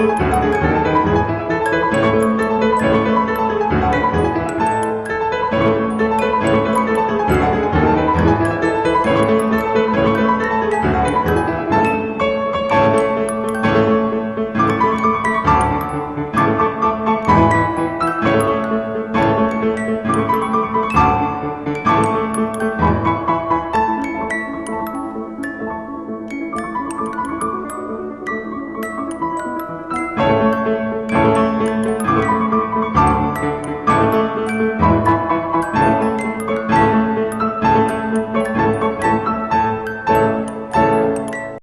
Música